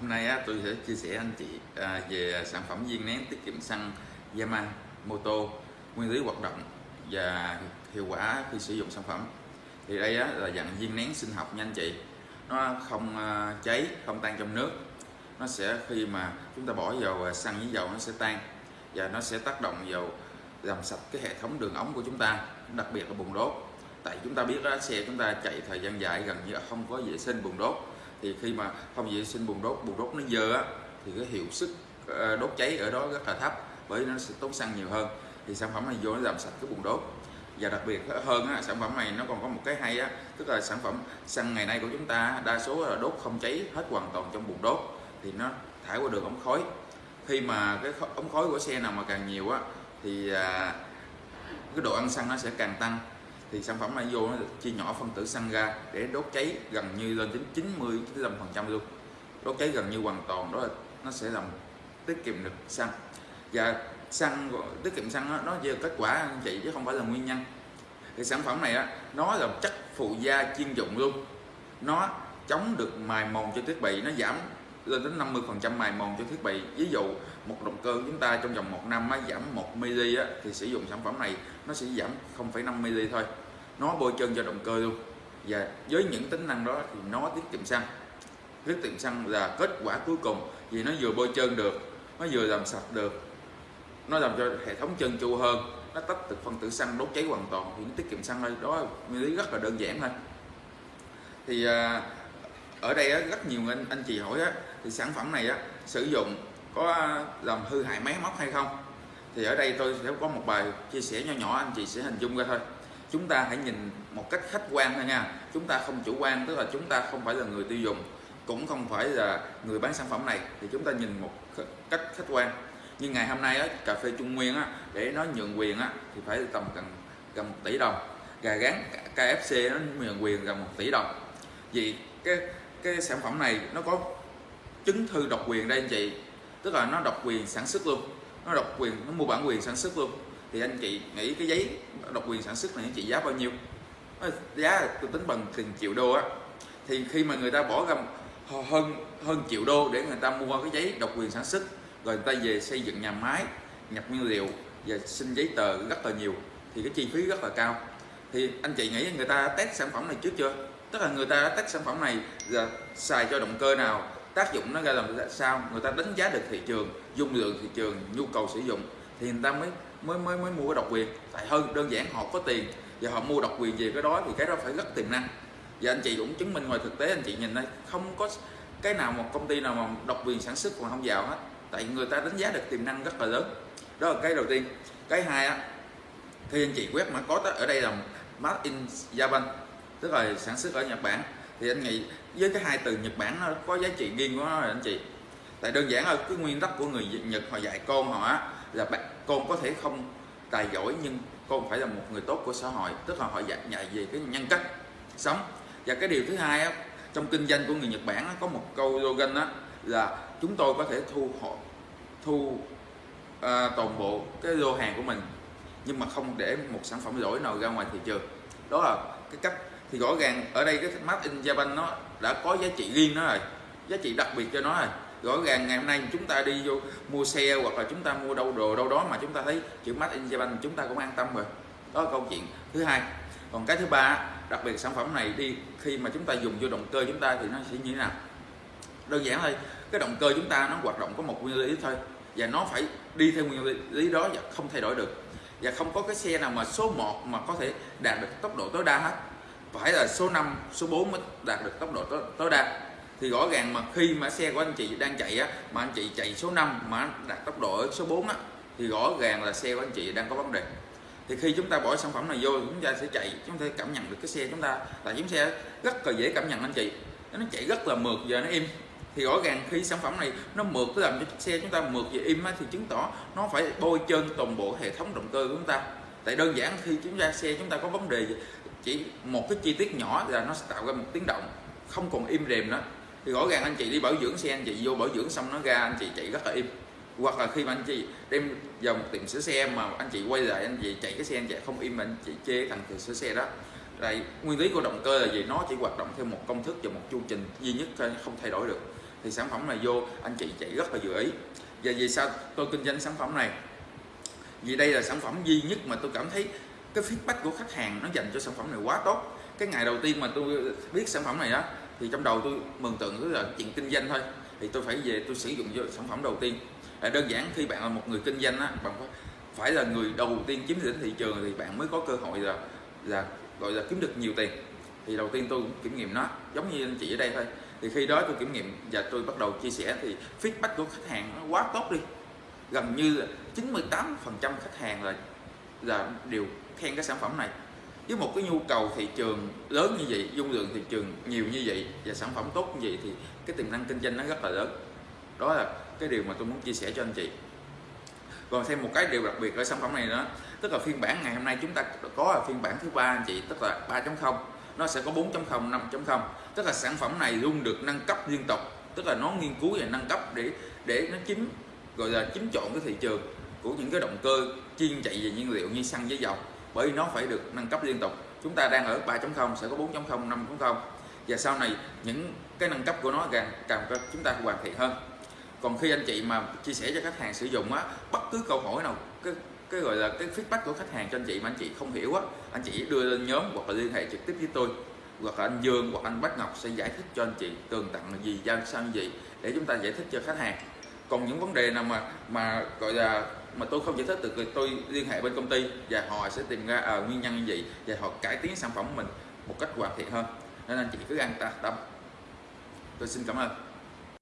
hôm nay á, tôi sẽ chia sẻ anh chị à, về sản phẩm viên nén tiết kiệm xăng Yamamoto nguyên lý hoạt động và hiệu quả khi sử dụng sản phẩm. Thì đây á, là dạng viên nén sinh học nha anh chị. Nó không à, cháy không tan trong nước. Nó sẽ khi mà chúng ta bỏ vào xăng với dầu nó sẽ tan và nó sẽ tác động vào làm sạch cái hệ thống đường ống của chúng ta đặc biệt là bùng đốt. Tại chúng ta biết đó xe chúng ta chạy thời gian dài gần như không có vệ sinh bùng đốt thì khi mà không vệ sinh bùng đốt bùng đốt nó dơ á thì cái hiệu suất ờ, đốt cháy ở đó rất là thấp bởi nó sẽ tốn xăng nhiều hơn. Thì sản phẩm này vô nó làm sạch cái bùng đốt. Và đặc biệt hơn á, sản phẩm này nó còn có một cái hay á tức là sản phẩm xăng ngày nay của chúng ta đa số là đốt không cháy hết hoàn toàn trong bùng đốt thì nó thải qua đường ống khói. Khi mà cái ống khói của xe nào mà càng nhiều á thì à, cái độ ăn xăng nó sẽ càng tăng thì sản phẩm này vô nó chia nhỏ phân tử xăng ra để đốt cháy gần như lên đến 90 95 phần trăm luôn. Đốt cháy gần như hoàn toàn đó là nó sẽ làm tiết kiệm được xăng. Và xăng tiết kiệm xăng đó, nó về kết quả anh chị chứ không phải là nguyên nhân. Thì sản phẩm này á nó là chất phụ gia chuyên dụng luôn. Nó chống được mài mòn cho thiết bị nó giảm lên đến 50 phần trăm mài mòn cho thiết bị. Ví dụ một động cơ chúng ta trong vòng một năm á, giảm 1 mili á, thì sử dụng sản phẩm này nó sẽ giảm 0,5 mili thôi. Nó bôi trơn cho động cơ luôn. Và với những tính năng đó thì nó tiết kiệm xăng. Tiết kiệm xăng là kết quả cuối cùng vì nó vừa bôi trơn được nó vừa làm sạch được. Nó làm cho hệ thống chân tru hơn nó tách được phân tử xăng đốt cháy hoàn toàn thì nó tiết kiệm xăng thôi. Đó nguyên lý rất là đơn giản thôi. Thì à, ở đây á, rất nhiều anh anh chị hỏi á, thì sản phẩm này á, sử dụng có à, làm hư hại máy móc hay không? Thì ở đây tôi sẽ có một bài chia sẻ nhỏ nhỏ anh chị sẽ hình dung ra thôi. Chúng ta hãy nhìn một cách khách quan thôi nha. Chúng ta không chủ quan tức là chúng ta không phải là người tiêu dùng cũng không phải là người bán sản phẩm này. Thì chúng ta nhìn một cách khách quan. Nhưng ngày hôm nay á, cà phê Trung Nguyên á, để nó nhượng quyền á, thì phải tầm gần gần một tỷ đồng. Gà gán KFC nó nhượng quyền gần một tỷ đồng. Vì cái cái sản phẩm này nó có chứng thư độc quyền đây anh chị. Tức là nó độc quyền sản xuất luôn. Nó độc quyền, nó mua bản quyền sản xuất luôn. Thì anh chị nghĩ cái giấy độc quyền sản xuất này anh chị giá bao nhiêu? Giá tôi tính bằng tiền triệu đô á. Thì khi mà người ta bỏ ra hơn hơn triệu đô để người ta mua cái giấy độc quyền sản xuất, rồi người ta về xây dựng nhà máy, nhập nguyên liệu và xin giấy tờ rất là nhiều, thì cái chi phí rất là cao. Thì anh chị nghĩ người ta test sản phẩm này trước chưa? Tức là người ta đã test sản phẩm này giờ xài cho động cơ nào, tác dụng nó ra làm sao, người ta đánh giá được thị trường, dung lượng thị trường, nhu cầu sử dụng, thì người ta mới mới mới mới mua cái độc quyền. Tại hơn đơn giản họ có tiền, và họ mua độc quyền về cái đó thì cái đó phải rất tiềm năng và anh chị cũng chứng minh ngoài thực tế, anh chị nhìn đây, không có cái nào một công ty nào mà độc quyền sản xuất còn không vào hết, tại người ta đánh giá được tiềm năng rất là lớn. Đó là cái đầu tiên. Cái hai á thì anh chị quét mã code ở đây là made in Japan tức là sản xuất ở Nhật Bản. Thì anh nghĩ với cái hai từ Nhật Bản nó có giá trị riêng của nó rồi anh chị. Tại đơn giản là cái nguyên tắc của người Nhật họ dạy con họ là bạn con có thể không tài giỏi nhưng con phải là một người tốt của xã hội. Tức là họ dạy dạy về cái nhân cách sống. Và cái điều thứ hai á, trong kinh doanh của người Nhật Bản có một câu slogan đó là chúng tôi có thể thu họ thu à, toàn bộ cái lô hàng của mình nhưng mà không để một sản phẩm lỗi nào ra ngoài thị trường. Đó là cái cách thì rõ ràng ở đây cái map in Japan nó đã có giá trị riêng nó rồi, giá trị đặc biệt cho nó rồi. Rõ ràng ngày hôm nay chúng ta đi vô mua xe hoặc là chúng ta mua đâu đồ đâu đó mà chúng ta thấy chữ made in Japan chúng ta cũng an tâm rồi. Đó là câu chuyện thứ hai. Còn cái thứ ba, đặc biệt sản phẩm này đi, khi mà chúng ta dùng vô động cơ chúng ta thì nó sẽ như thế nào? Đơn giản thôi, cái động cơ chúng ta nó hoạt động có một nguyên lý thôi và nó phải đi theo nguyên lý đó và không thay đổi được. Và không có cái xe nào mà số 1 mà có thể đạt được tốc độ tối đa hết phải là số 5, số 4 mới đạt được tốc độ tối, tối đa. Thì rõ ràng mà khi mà xe của anh chị đang chạy á mà anh chị chạy số 5 mà đạt tốc độ ở số 4 á thì rõ ràng là xe của anh chị đang có vấn đề. Thì khi chúng ta bỏ sản phẩm này vô chúng ta sẽ chạy chúng ta cảm nhận được cái xe chúng ta là chiếc xe rất là dễ cảm nhận anh chị. Nó chạy rất là mượt giờ nó im. Thì rõ ràng khi sản phẩm này nó mượt nó làm cho chiếc xe chúng ta mượt và im á, thì chứng tỏ nó phải bôi trơn toàn bộ hệ thống động cơ của chúng ta tại đơn giản khi chúng ta xe chúng ta có vấn đề chỉ một cái chi tiết nhỏ là nó sẽ tạo ra một tiếng động, không còn im rèm nữa. Thì rõ ràng anh chị đi bảo dưỡng xe, anh chị vô bảo dưỡng xong nó ra, anh chị chạy rất là im. Hoặc là khi mà anh chị đem vào một tiệm sửa xe mà anh chị quay lại, anh chị chạy cái xe, anh chạy không im anh chị chê thằng tiệm sửa xe đó. Lại nguyên lý của động cơ là gì? Nó chỉ hoạt động theo một công thức và một chu trình duy nhất thôi, không thay đổi được. Thì sản phẩm này vô, anh chị chạy rất là vừa ý. Và vì sao tôi kinh doanh sản phẩm này? Vì đây là sản phẩm duy nhất mà tôi cảm thấy cái feedback của khách hàng nó dành cho sản phẩm này quá tốt. Cái ngày đầu tiên mà tôi biết sản phẩm này đó thì trong đầu tôi mường tượng cứ là chuyện kinh doanh thôi. Thì tôi phải về tôi sử dụng cho sản phẩm đầu tiên. À, đơn giản khi bạn là một người kinh doanh á bạn phải là người đầu tiên chiếm lĩnh thị trường thì bạn mới có cơ hội là là gọi là kiếm được nhiều tiền. Thì đầu tiên tôi cũng kiểm nghiệm nó giống như anh chị ở đây thôi. Thì khi đó tôi kiểm nghiệm và tôi bắt đầu chia sẻ thì feedback của khách hàng nó quá tốt đi gần như 98 phần trăm khách hàng là là đều khen cái sản phẩm này. Với một cái nhu cầu thị trường lớn như vậy, dung lượng thị trường nhiều như vậy và sản phẩm tốt như vậy thì cái tiềm năng kinh doanh nó rất là lớn. Đó là cái điều mà tôi muốn chia sẻ cho anh chị. Còn thêm một cái điều đặc biệt ở sản phẩm này đó tức là phiên bản ngày hôm nay chúng ta có là phiên bản thứ ba anh chị, tức là 3.0 nó sẽ có 4.0 5.0 tức là sản phẩm này luôn được nâng cấp liên tục. Tức là nó nghiên cứu và nâng cấp để để nó chính gọi là chính chọn cái thị trường của những cái động cơ chuyên chạy về nhiên liệu như xăng với dầu, bởi vì nó phải được nâng cấp liên tục. Chúng ta đang ở 3.0 sẽ có 4.0 5.0 và sau này, những cái nâng cấp của nó càng càng chúng ta hoàn thiện hơn. Còn khi anh chị mà chia sẻ cho khách hàng sử dụng á, bất cứ câu hỏi nào, cái cái gọi là cái feedback của khách hàng cho anh chị mà anh chị không hiểu á, anh chị đưa lên nhóm hoặc là liên hệ trực tiếp với tôi, hoặc là anh Dương hoặc anh Bách Ngọc sẽ giải thích cho anh chị tường tận là gì, giao sao như vậy, để chúng ta giải thích cho khách hàng còn những vấn đề nào mà mà gọi là mà tôi không giải thích được thì tôi liên hệ bên công ty và họ sẽ tìm ra à, nguyên nhân như vậy và họ cải tiến sản phẩm của mình một cách hoàn thiện hơn. Nên anh chị cứ an tâm. Tôi xin cảm ơn.